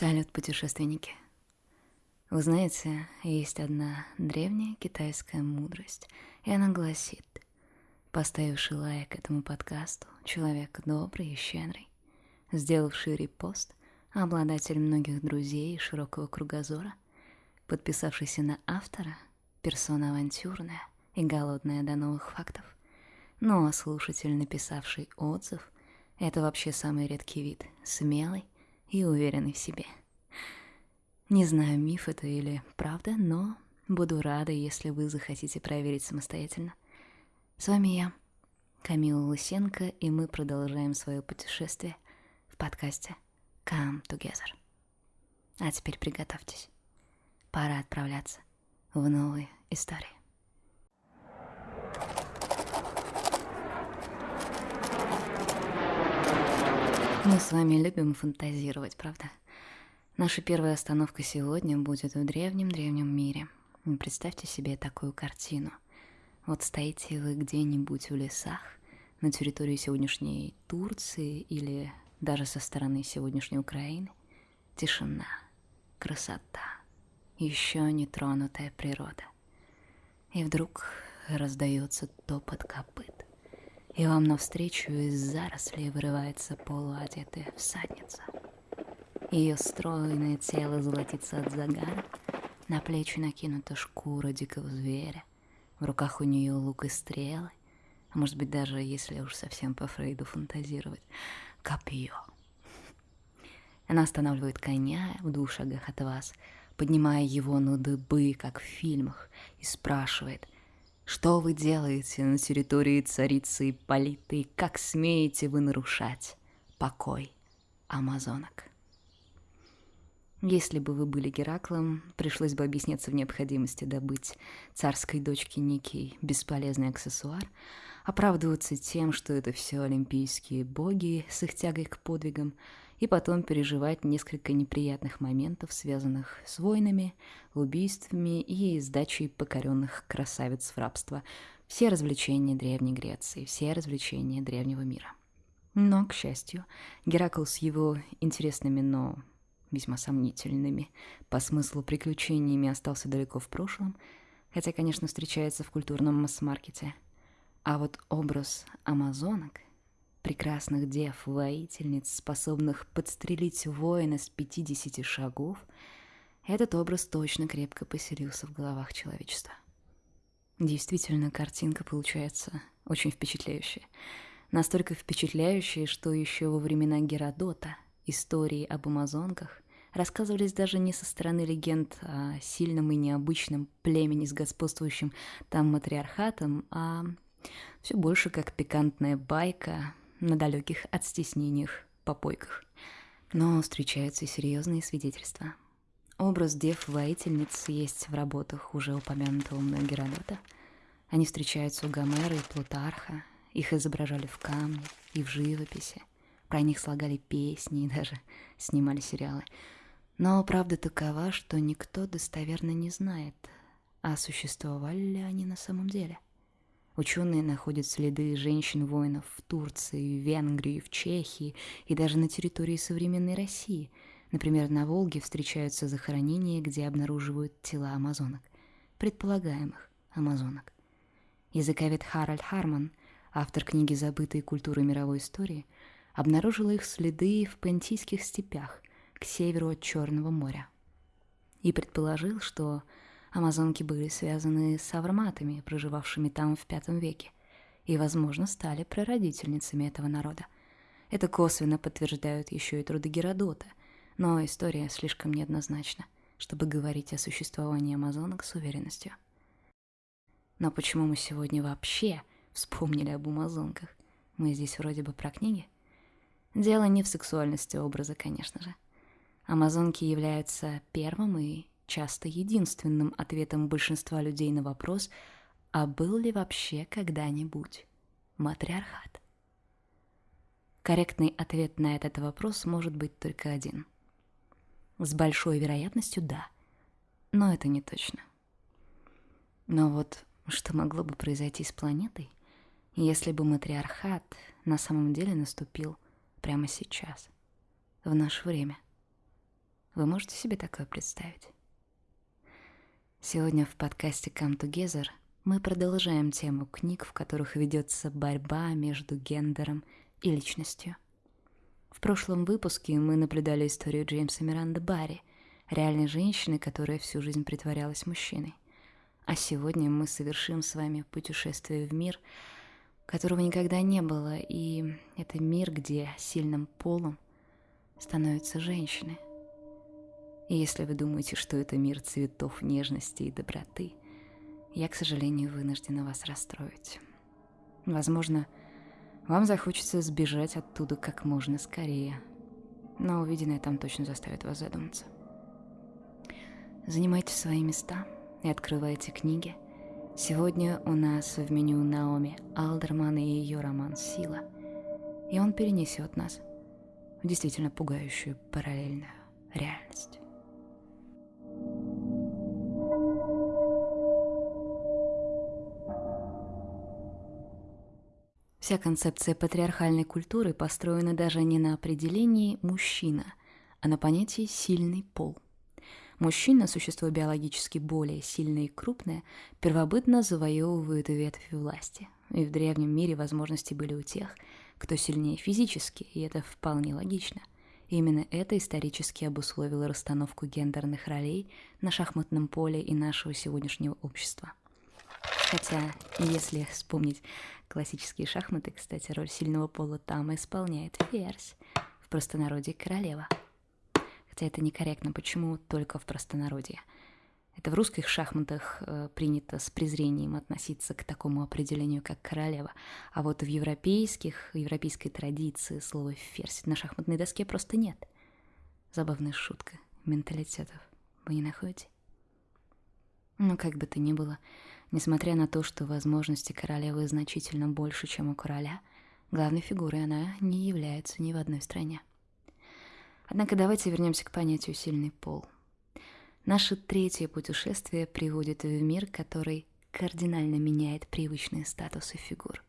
Салют, путешественники! Вы знаете, есть одна древняя китайская мудрость, и она гласит, поставивший лайк этому подкасту, человек добрый и щедрый, сделавший репост, обладатель многих друзей и широкого кругозора, подписавшийся на автора, персона авантюрная и голодная до новых фактов, ну а слушатель, написавший отзыв, это вообще самый редкий вид, смелый и уверенный в себе. Не знаю, миф это или правда, но буду рада, если вы захотите проверить самостоятельно. С вами я, Камила Лысенко, и мы продолжаем свое путешествие в подкасте Come Together. А теперь приготовьтесь. Пора отправляться в новые истории. Мы с вами любим фантазировать, правда? Наша первая остановка сегодня будет в древнем-древнем мире. Представьте себе такую картину. Вот стоите вы где-нибудь в лесах, на территории сегодняшней Турции или даже со стороны сегодняшней Украины. Тишина, красота, еще не тронутая природа. И вдруг раздается топот копыт и вам навстречу из зарослей вырывается полуодетая всадница. Ее стройное тело золотится от загара, на плечи накинута шкура дикого зверя, в руках у нее лук и стрелы, а может быть даже, если уж совсем по Фрейду фантазировать, копье. Она останавливает коня в двух шагах от вас, поднимая его на дыбы, как в фильмах, и спрашивает — что вы делаете на территории царицы и как смеете вы нарушать покой амазонок? Если бы вы были Гераклом, пришлось бы объясняться в необходимости добыть царской дочке некий бесполезный аксессуар, оправдываться тем, что это все олимпийские боги с их тягой к подвигам, и потом переживать несколько неприятных моментов, связанных с войнами, убийствами и сдачей покоренных красавиц в рабство. Все развлечения Древней Греции, все развлечения древнего мира. Но, к счастью, Геракл с его интересными, но весьма сомнительными по смыслу приключениями остался далеко в прошлом, хотя, конечно, встречается в культурном масс-маркете. А вот образ амазонок — прекрасных дев, воительниц, способных подстрелить воина с 50 шагов, этот образ точно крепко поселился в головах человечества. Действительно, картинка получается очень впечатляющая. Настолько впечатляющая, что еще во времена Геродота истории об амазонках рассказывались даже не со стороны легенд о сильном и необычном племени с господствующим там матриархатом, а все больше как пикантная байка на далеких от стеснениях попойках. Но встречаются и серьезные свидетельства. Образ дев-воительниц есть в работах уже упомянутого мной Геродота. Они встречаются у Гомера и Плутарха, их изображали в камне и в живописи, про них слагали песни и даже снимали сериалы. Но правда такова, что никто достоверно не знает, а существовали ли они на самом деле – Ученые находят следы женщин-воинов в Турции, в Венгрии, в Чехии и даже на территории современной России. Например, на Волге встречаются захоронения, где обнаруживают тела амазонок, предполагаемых амазонок. Языковед Харальд Харман, автор книги «Забытые культуры мировой истории», обнаружил их следы в Пантийских степях к северу от Черного моря и предположил, что амазонки были связаны с авраматами, проживавшими там в V веке, и, возможно, стали прародительницами этого народа. Это косвенно подтверждают еще и труды Геродота, но история слишком неоднозначна, чтобы говорить о существовании амазонок с уверенностью. Но почему мы сегодня вообще вспомнили об амазонках? Мы здесь вроде бы про книги. Дело не в сексуальности образа, конечно же. Амазонки являются первым и часто единственным ответом большинства людей на вопрос, а был ли вообще когда-нибудь матриархат? Корректный ответ на этот вопрос может быть только один. С большой вероятностью да, но это не точно. Но вот что могло бы произойти с планетой, если бы матриархат на самом деле наступил прямо сейчас, в наше время – Вы можете себе такое представить? Сегодня в подкасте Come Together мы продолжаем тему книг, в которых ведется борьба между гендером и личностью. В прошлом выпуске мы наблюдали историю Джеймса Миранды Барри, реальной женщины, которая всю жизнь притворялась мужчиной. А сегодня мы совершим с вами путешествие в мир, которого никогда не было, и это мир, где сильным полом становятся женщины – и если вы думаете, что это мир цветов, нежности и доброты, я, к сожалению, вынуждена вас расстроить. Возможно, вам захочется сбежать оттуда как можно скорее, но увиденное там точно заставит вас задуматься. Занимайте свои места и открывайте книги. Сегодня у нас в меню Наоми Алдерман и ее роман «Сила», и он перенесет нас в действительно пугающую параллельную реальность. Вся концепция патриархальной культуры построена даже не на определении «мужчина», а на понятии «сильный пол». Мужчина, существо биологически более сильное и крупное, первобытно завоевывает ветвь власти. И в древнем мире возможности были у тех, кто сильнее физически, и это вполне логично. И именно это исторически обусловило расстановку гендерных ролей на шахматном поле и нашего сегодняшнего общества. Хотя, если вспомнить Классические шахматы, кстати, роль сильного пола там исполняет ферзь, в простонародье королева. Хотя это некорректно, почему только в простонародье? Это в русских шахматах э, принято с презрением относиться к такому определению, как королева. А вот в европейских, европейской традиции слова «ферзь» на шахматной доске просто нет. Забавная шутка менталитетов. Вы не находите? Ну, как бы то ни было, Несмотря на то, что возможности королевы значительно больше, чем у короля, главной фигурой она не является ни в одной стране. Однако давайте вернемся к понятию «сильный пол». Наше третье путешествие приводит в мир, который кардинально меняет привычные статусы фигур.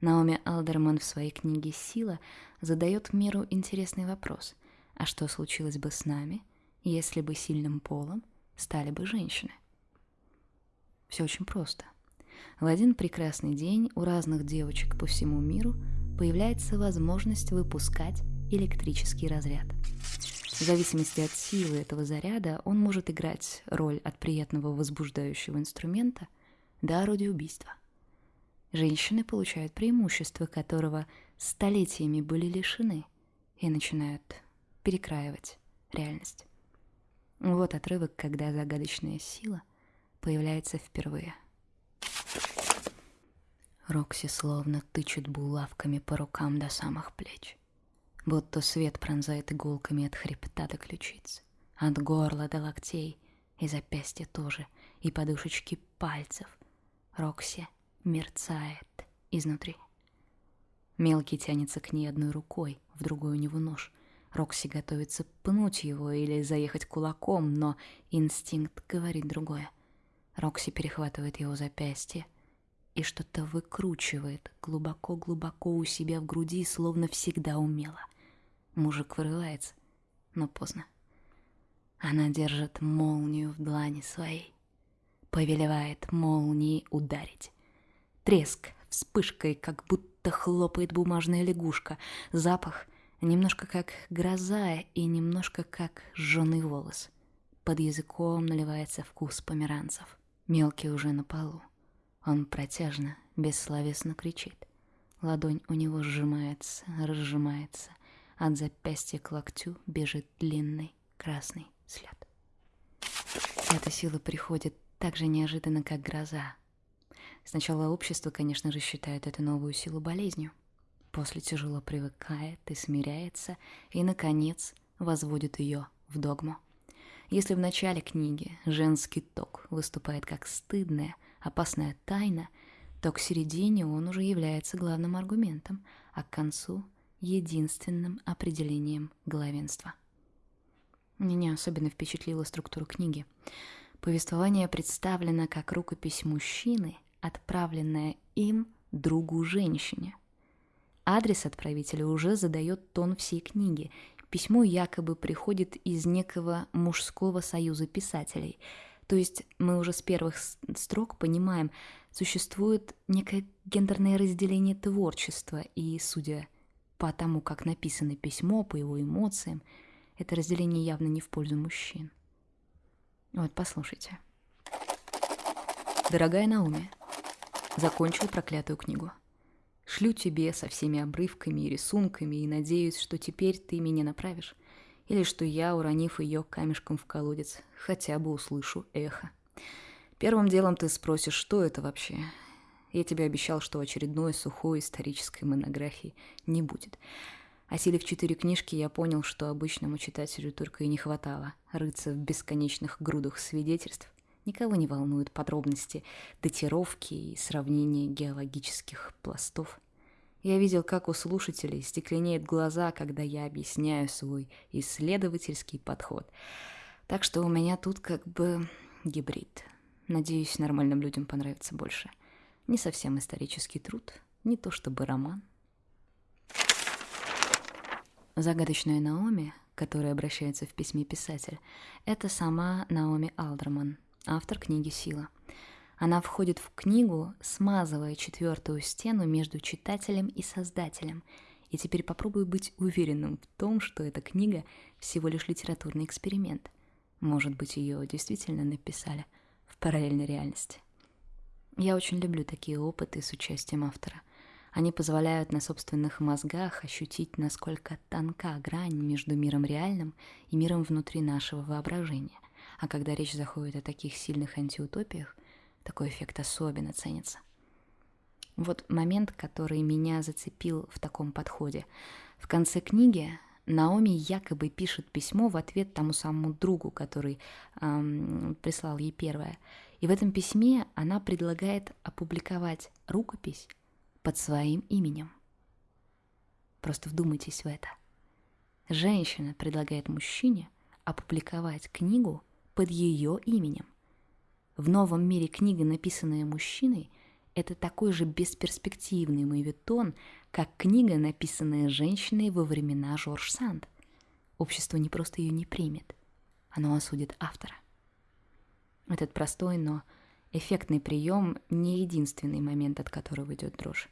Наоми Алдерман в своей книге «Сила» задает миру интересный вопрос. А что случилось бы с нами, если бы сильным полом стали бы женщины? Все очень просто. В один прекрасный день у разных девочек по всему миру появляется возможность выпускать электрический разряд. В зависимости от силы этого заряда он может играть роль от приятного возбуждающего инструмента до орудия убийства. Женщины получают преимущество, которого столетиями были лишены, и начинают перекраивать реальность. Вот отрывок, когда загадочная сила появляется впервые. Рокси словно тычет булавками по рукам до самых плеч. Будто свет пронзает иголками от хребта до ключиц, от горла до локтей, и запястья тоже, и подушечки пальцев. Рокси мерцает изнутри. Мелкий тянется к ней одной рукой, в другой у него нож. Рокси готовится пнуть его или заехать кулаком, но инстинкт говорит другое — Рокси перехватывает его запястье и что-то выкручивает глубоко-глубоко у себя в груди, словно всегда умела. Мужик вырывается, но поздно. Она держит молнию в длани своей, повелевает молнией ударить. Треск, вспышкой, как будто хлопает бумажная лягушка, запах немножко как гроза и немножко как жженый волос. Под языком наливается вкус померанцев. Мелкий уже на полу. Он протяжно, бессловесно кричит. Ладонь у него сжимается, разжимается. От запястья к локтю бежит длинный красный след. Эта сила приходит так же неожиданно, как гроза. Сначала общество, конечно же, считает эту новую силу болезнью. После тяжело привыкает и смиряется, и, наконец, возводит ее в догму. Если в начале книги женский ток выступает как стыдная, опасная тайна, то к середине он уже является главным аргументом, а к концу — единственным определением главенства. Меня особенно впечатлила структура книги. Повествование представлено как рукопись мужчины, отправленная им другу женщине. Адрес отправителя уже задает тон всей книги, письмо якобы приходит из некого мужского союза писателей. То есть мы уже с первых строк понимаем, существует некое гендерное разделение творчества, и, судя по тому, как написано письмо, по его эмоциям, это разделение явно не в пользу мужчин. Вот, послушайте. Дорогая Науми, закончил проклятую книгу. Шлю тебе со всеми обрывками и рисунками и надеюсь, что теперь ты меня направишь. Или что я, уронив ее камешком в колодец, хотя бы услышу эхо. Первым делом ты спросишь, что это вообще. Я тебе обещал, что очередной сухой исторической монографии не будет. Осилив четыре книжки, я понял, что обычному читателю только и не хватало рыться в бесконечных грудах свидетельств, Никого не волнуют подробности датировки и сравнения геологических пластов. Я видел, как у слушателей стекленеют глаза, когда я объясняю свой исследовательский подход. Так что у меня тут как бы гибрид. Надеюсь, нормальным людям понравится больше. Не совсем исторический труд, не то чтобы роман. Загадочная Наоми, которая обращается в письме писатель, это сама Наоми Алдерман – автор книги «Сила». Она входит в книгу, смазывая четвертую стену между читателем и создателем. И теперь попробую быть уверенным в том, что эта книга всего лишь литературный эксперимент. Может быть, ее действительно написали в параллельной реальности. Я очень люблю такие опыты с участием автора. Они позволяют на собственных мозгах ощутить, насколько тонка грань между миром реальным и миром внутри нашего воображения – а когда речь заходит о таких сильных антиутопиях, такой эффект особенно ценится. Вот момент, который меня зацепил в таком подходе. В конце книги Наоми якобы пишет письмо в ответ тому самому другу, который эм, прислал ей первое. И в этом письме она предлагает опубликовать рукопись под своим именем. Просто вдумайтесь в это. Женщина предлагает мужчине опубликовать книгу под ее именем. В новом мире книга, написанная мужчиной, это такой же бесперспективный мовитон, как книга, написанная женщиной во времена Жорж Санд. Общество не просто ее не примет, оно осудит автора. Этот простой, но эффектный прием не единственный момент, от которого идет дрожь.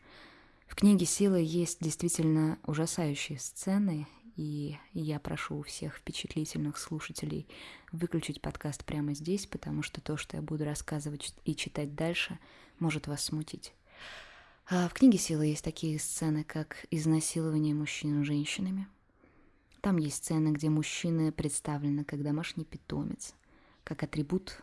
В книге «Сила» есть действительно ужасающие сцены и я прошу всех впечатлительных слушателей выключить подкаст прямо здесь, потому что то, что я буду рассказывать и читать дальше, может вас смутить. А в книге «Сила» есть такие сцены, как изнасилование мужчин женщинами. Там есть сцены, где мужчины представлены как домашний питомец, как атрибут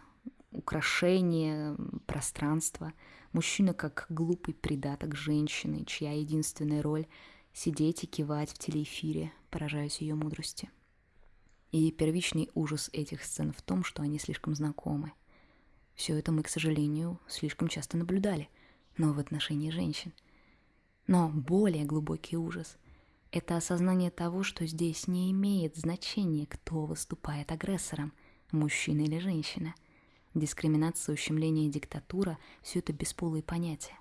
украшения пространства. Мужчина как глупый придаток женщины, чья единственная роль — сидеть и кивать в телеэфире, поражаясь ее мудрости. И первичный ужас этих сцен в том, что они слишком знакомы. Все это мы, к сожалению, слишком часто наблюдали, но в отношении женщин. Но более глубокий ужас — это осознание того, что здесь не имеет значения, кто выступает агрессором, мужчина или женщина. Дискриминация, ущемление, диктатура — все это бесполые понятия.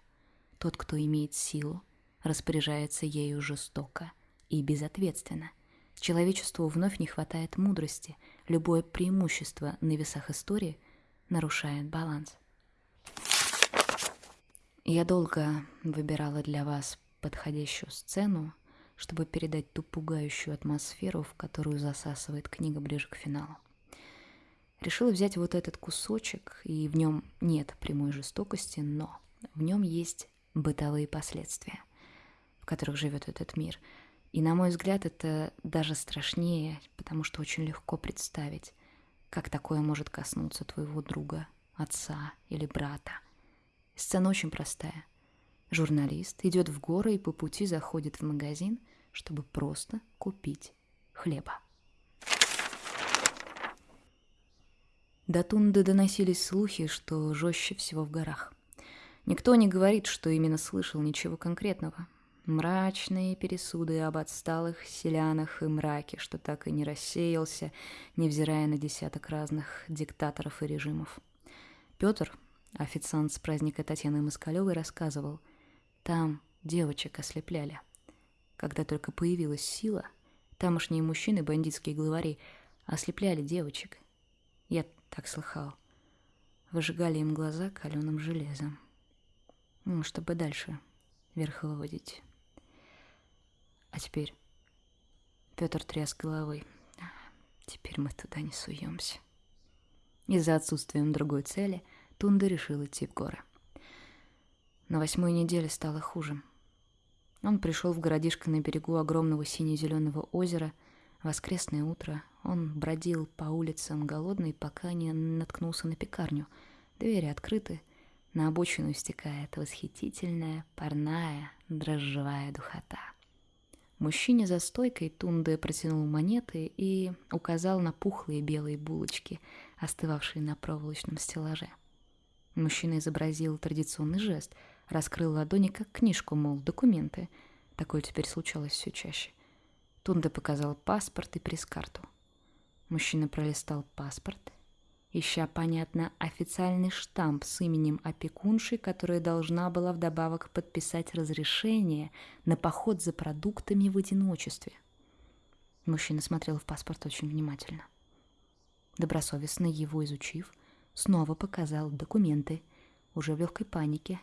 Тот, кто имеет силу, распоряжается ею жестоко и безответственно. Человечеству вновь не хватает мудрости, любое преимущество на весах истории нарушает баланс. Я долго выбирала для вас подходящую сцену, чтобы передать ту пугающую атмосферу, в которую засасывает книга ближе к финалу. Решила взять вот этот кусочек, и в нем нет прямой жестокости, но в нем есть бытовые последствия – в которых живет этот мир. И, на мой взгляд, это даже страшнее, потому что очень легко представить, как такое может коснуться твоего друга, отца или брата. Сцена очень простая. Журналист идет в горы и по пути заходит в магазин, чтобы просто купить хлеба. До Тунды доносились слухи, что жестче всего в горах. Никто не говорит, что именно слышал ничего конкретного. Мрачные пересуды об отсталых селянах и мраке, что так и не рассеялся, невзирая на десяток разных диктаторов и режимов. Петр, официант с праздника Татьяны Москалевой, рассказывал, там девочек ослепляли. Когда только появилась сила, Тамошние мужчины, бандитские главари, ослепляли девочек. Я так слыхал. Выжигали им глаза каленым железом. Ну, чтобы дальше верховодить. А теперь... Петр тряс головой. Теперь мы туда не суемся. Из-за отсутствия другой цели Тунда решил идти в горы. На восьмой неделе стало хуже. Он пришел в городишко на берегу огромного сине-зеленого озера. Воскресное утро он бродил по улицам голодный, пока не наткнулся на пекарню. Двери открыты, на обочину стекает восхитительная, парная, дрожжевая духота. Мужчине за стойкой Тунде протянул монеты и указал на пухлые белые булочки, остывавшие на проволочном стеллаже. Мужчина изобразил традиционный жест, раскрыл ладони, как книжку, мол, документы. Такое теперь случалось все чаще. Тунде показал паспорт и пресс-карту. Мужчина пролистал паспорт, ища, понятно, официальный штамп с именем опекунши, которая должна была вдобавок подписать разрешение на поход за продуктами в одиночестве. Мужчина смотрел в паспорт очень внимательно. Добросовестно его изучив, снова показал документы, уже в легкой панике.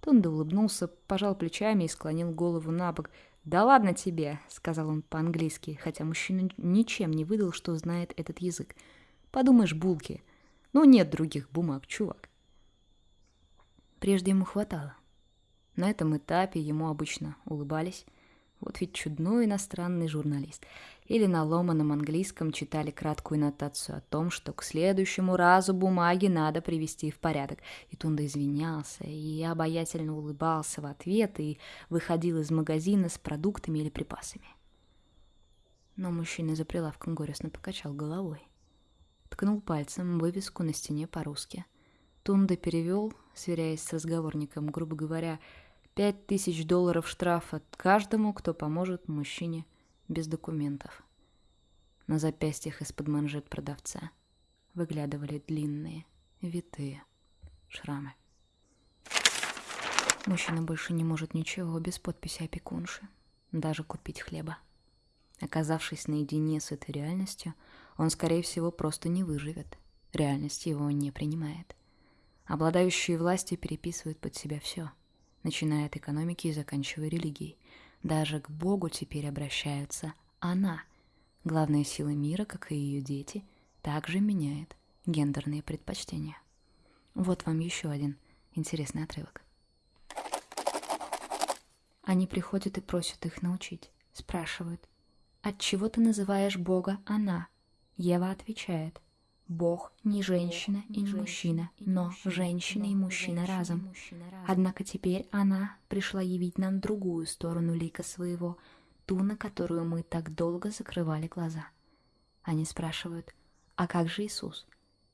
Тунда улыбнулся, пожал плечами и склонил голову на бок. «Да ладно тебе», — сказал он по-английски, хотя мужчина ничем не выдал, что знает этот язык — Подумаешь, булки. Но нет других бумаг, чувак. Прежде ему хватало. На этом этапе ему обычно улыбались. Вот ведь чудной иностранный журналист. Или на ломаном английском читали краткую нотацию о том, что к следующему разу бумаги надо привести в порядок. И Тунда извинялся, и обаятельно улыбался в ответ, и выходил из магазина с продуктами или припасами. Но мужчина за прилавком горестно покачал головой ткнул пальцем вывеску на стене по-русски. Тунда перевел, сверяясь с разговорником, грубо говоря, пять тысяч долларов штрафа каждому, кто поможет мужчине без документов. На запястьях из-под манжет продавца выглядывали длинные, витые шрамы. Мужчина больше не может ничего без подписи опекунши, даже купить хлеба. Оказавшись наедине с этой реальностью, он, скорее всего, просто не выживет. Реальность его не принимает. Обладающие властью переписывают под себя все, начиная от экономики и заканчивая религией. Даже к Богу теперь обращаются она. Главная сила мира, как и ее дети, также меняет гендерные предпочтения. Вот вам еще один интересный отрывок. Они приходят и просят их научить, спрашивают, от чего ты называешь Бога «она»? Ева отвечает, Бог не женщина и не мужчина, но женщина и мужчина разом. Однако теперь она пришла явить нам другую сторону лика своего, ту, на которую мы так долго закрывали глаза. Они спрашивают, а как же Иисус?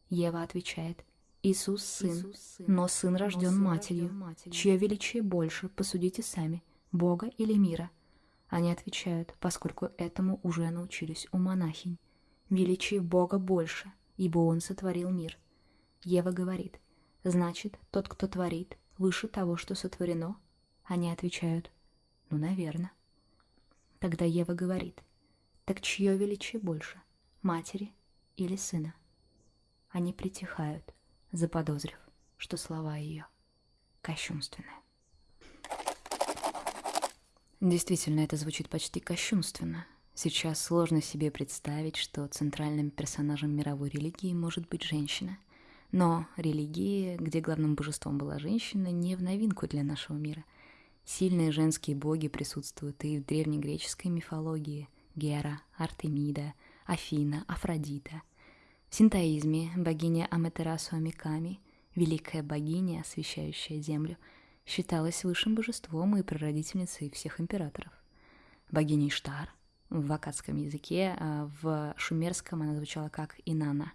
Ева отвечает, Иисус сын, но сын рожден матерью, чье величие больше, посудите сами, Бога или мира? Они отвечают, поскольку этому уже научились у монахинь. Величие Бога больше, ибо Он сотворил мир. Ева говорит, значит, тот, кто творит, выше того, что сотворено? Они отвечают, ну, наверное. Тогда Ева говорит, так чье величие больше, матери или сына? Они притихают, заподозрив, что слова ее кощунственные. Действительно, это звучит почти кощунственно — Сейчас сложно себе представить, что центральным персонажем мировой религии может быть женщина. Но религия, где главным божеством была женщина, не в новинку для нашего мира. Сильные женские боги присутствуют и в древнегреческой мифологии – Гера, Артемида, Афина, Афродита. В синтоизме богиня Аматерасу Амиками, великая богиня, освещающая землю, считалась высшим божеством и прародительницей всех императоров. Богиня Иштар – в акадском языке, а в шумерском она звучала как Инана.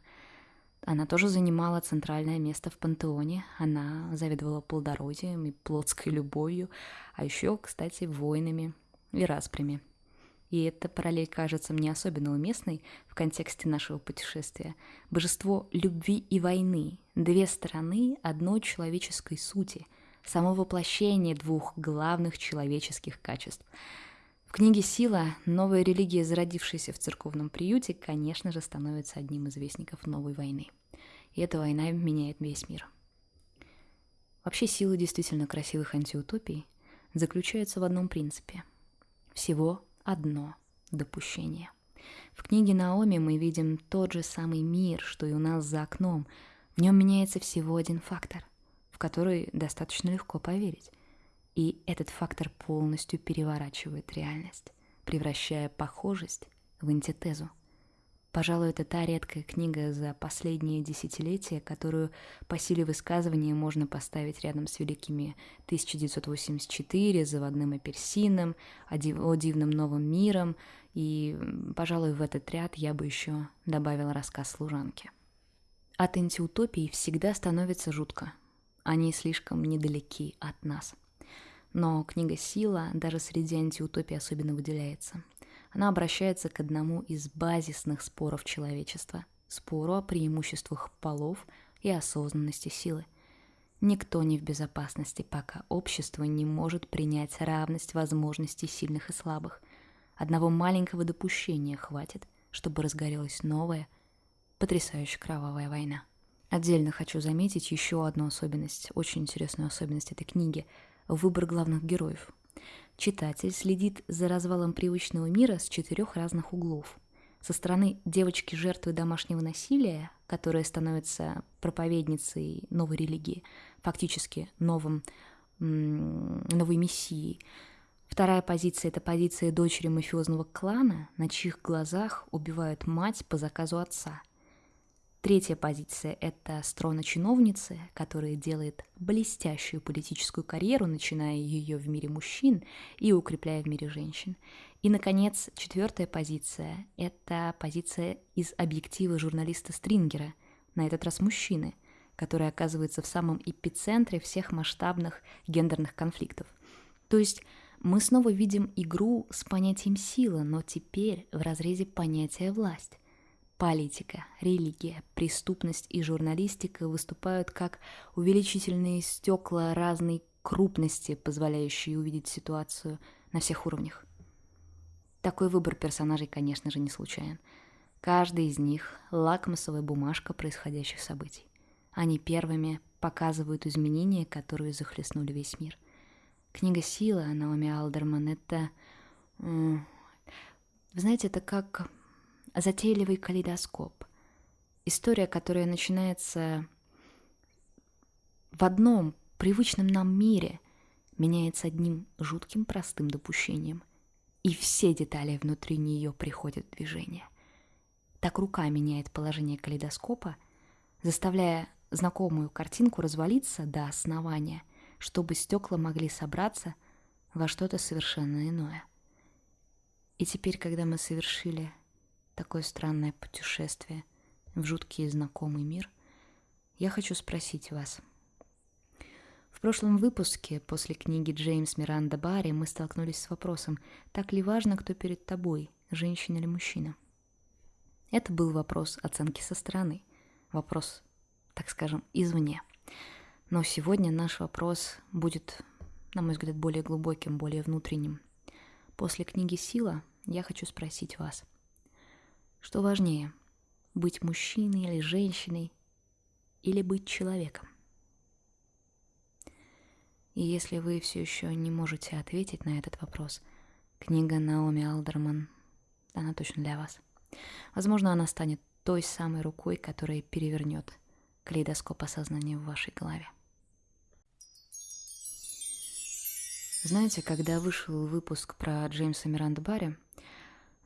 Она тоже занимала центральное место в пантеоне. Она заведовала плодородием и плотской любовью, а еще, кстати, войнами и распрями. И эта параллель кажется мне особенно уместной в контексте нашего путешествия. Божество любви и войны — две стороны одной человеческой сути, само воплощение двух главных человеческих качеств — В книге «Сила» новая религия, зародившаяся в церковном приюте, конечно же, становится одним из вестников новой войны. И эта война меняет весь мир. Вообще сила действительно красивых антиутопий заключается в одном принципе. Всего одно допущение. В книге Наоми мы видим тот же самый мир, что и у нас за окном. В нем меняется всего один фактор, в который достаточно легко поверить. И этот фактор полностью переворачивает реальность, превращая похожесть в антитезу. Пожалуй, это та редкая книга за последние десятилетия, которую по силе высказывания можно поставить рядом с великими 1984, «Заводным апельсином», «О дивном новом миром», и, пожалуй, в этот ряд я бы еще добавила рассказ служанки. От антиутопии всегда становится жутко. Они слишком недалеки от нас. Но книга «Сила» даже среди антиутопий особенно выделяется. Она обращается к одному из базисных споров человечества – спору о преимуществах полов и осознанности силы. Никто не в безопасности, пока общество не может принять равность возможностей сильных и слабых. Одного маленького допущения хватит, чтобы разгорелась новая, потрясающе кровавая война. Отдельно хочу заметить еще одну особенность, очень интересную особенность этой книги – выбор главных героев. Читатель следит за развалом привычного мира с четырех разных углов. Со стороны девочки-жертвы домашнего насилия, которая становится проповедницей новой религии, фактически новым, новой мессией. Вторая позиция – это позиция дочери мафиозного клана, на чьих глазах убивают мать по заказу отца – Третья позиция – это строна чиновницы, которая делает блестящую политическую карьеру, начиная ее в мире мужчин и укрепляя в мире женщин. И, наконец, четвертая позиция – это позиция из объектива журналиста Стрингера, на этот раз мужчины, который оказывается в самом эпицентре всех масштабных гендерных конфликтов. То есть мы снова видим игру с понятием сила, но теперь в разрезе понятия власть. Политика, религия, преступность и журналистика выступают как увеличительные стекла разной крупности, позволяющие увидеть ситуацию на всех уровнях. Такой выбор персонажей, конечно же, не случайен. Каждый из них – лакмусовая бумажка происходящих событий. Они первыми показывают изменения, которые захлестнули весь мир. Книга «Сила» Наоми Алдерман – это... Вы знаете, это как затейливый калейдоскоп. История, которая начинается в одном привычном нам мире, меняется одним жутким простым допущением, и все детали внутри нее приходят в движение. Так рука меняет положение калейдоскопа, заставляя знакомую картинку развалиться до основания, чтобы стекла могли собраться во что-то совершенно иное. И теперь, когда мы совершили такое странное путешествие в жуткий и знакомый мир, я хочу спросить вас. В прошлом выпуске после книги Джеймс Миранда Барри мы столкнулись с вопросом, так ли важно, кто перед тобой, женщина или мужчина. Это был вопрос оценки со стороны, вопрос, так скажем, извне. Но сегодня наш вопрос будет, на мой взгляд, более глубоким, более внутренним. После книги «Сила» я хочу спросить вас, что важнее, быть мужчиной или женщиной, или быть человеком? И если вы все еще не можете ответить на этот вопрос, книга Наоми Алдерман, она точно для вас. Возможно, она станет той самой рукой, которая перевернет калейдоскоп осознания в вашей голове. Знаете, когда вышел выпуск про Джеймса Миранда Барри,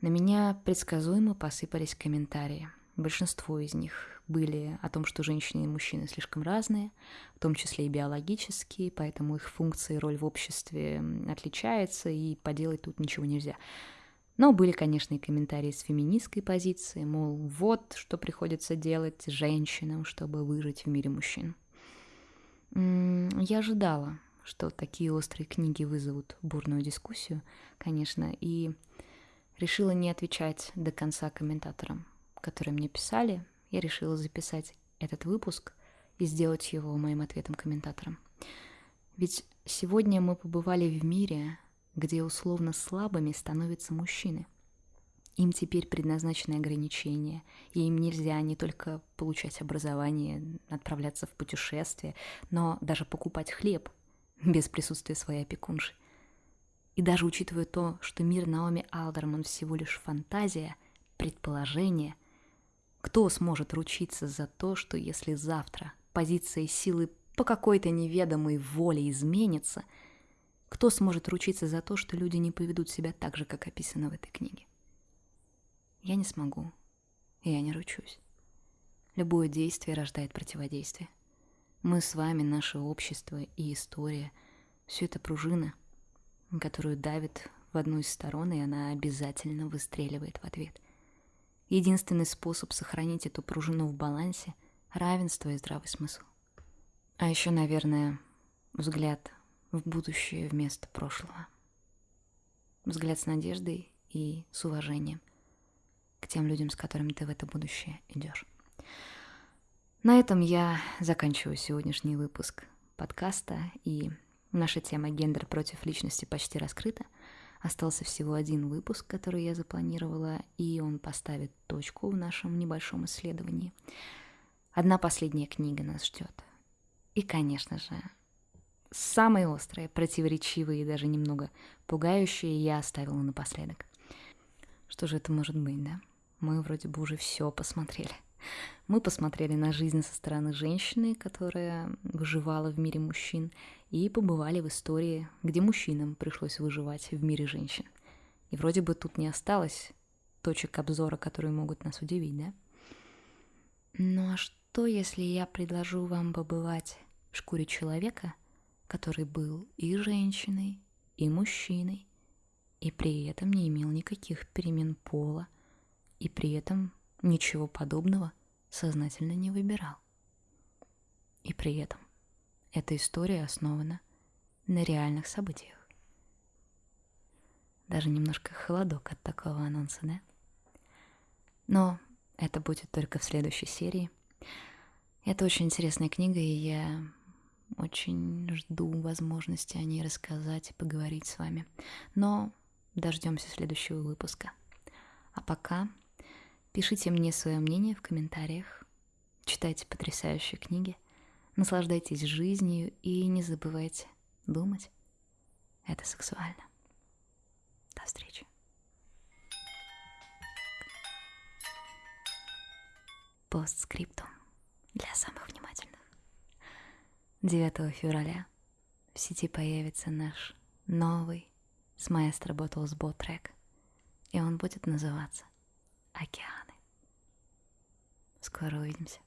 на меня предсказуемо посыпались комментарии. Большинство из них были о том, что женщины и мужчины слишком разные, в том числе и биологические, поэтому их функция и роль в обществе отличается, и поделать тут ничего нельзя. Но были, конечно, и комментарии с феминистской позиции, мол, вот что приходится делать женщинам, чтобы выжить в мире мужчин. Я ожидала, что такие острые книги вызовут бурную дискуссию, конечно, и решила не отвечать до конца комментаторам, которые мне писали. Я решила записать этот выпуск и сделать его моим ответом комментаторам. Ведь сегодня мы побывали в мире, где условно слабыми становятся мужчины. Им теперь предназначены ограничения, и им нельзя не только получать образование, отправляться в путешествие, но даже покупать хлеб без присутствия своей опекунши. И даже учитывая то, что мир Наоми Алдерман всего лишь фантазия, предположение, кто сможет ручиться за то, что если завтра позиция силы по какой-то неведомой воле изменится, кто сможет ручиться за то, что люди не поведут себя так же, как описано в этой книге? Я не смогу, и я не ручусь. Любое действие рождает противодействие. Мы с вами, наше общество и история — все это пружина, которую давит в одну из сторон, и она обязательно выстреливает в ответ. Единственный способ сохранить эту пружину в балансе — равенство и здравый смысл. А еще, наверное, взгляд в будущее вместо прошлого. Взгляд с надеждой и с уважением к тем людям, с которыми ты в это будущее идешь. На этом я заканчиваю сегодняшний выпуск подкаста, и наша тема «Гендер против личности» почти раскрыта. Остался всего один выпуск, который я запланировала, и он поставит точку в нашем небольшом исследовании. Одна последняя книга нас ждет. И, конечно же, самые острые, противоречивые и даже немного пугающие я оставила напоследок. Что же это может быть, да? Мы вроде бы уже все посмотрели. Мы посмотрели на жизнь со стороны женщины, которая выживала в мире мужчин, и побывали в истории, где мужчинам пришлось выживать в мире женщин. И вроде бы тут не осталось точек обзора, которые могут нас удивить, да? Ну а что, если я предложу вам побывать в шкуре человека, который был и женщиной, и мужчиной, и при этом не имел никаких перемен пола, и при этом ничего подобного сознательно не выбирал. И при этом эта история основана на реальных событиях. Даже немножко холодок от такого анонса, да? Но это будет только в следующей серии. Это очень интересная книга, и я очень жду возможности о ней рассказать и поговорить с вами. Но дождемся следующего выпуска. А пока пишите мне свое мнение в комментариях, читайте потрясающие книги, наслаждайтесь жизнью и не забывайте думать. Это сексуально. До встречи. Постскриптум для самых внимательных. 9 февраля в сети появится наш новый с маэстро Bot трек, и он будет называться «Океаны». Скоро увидимся.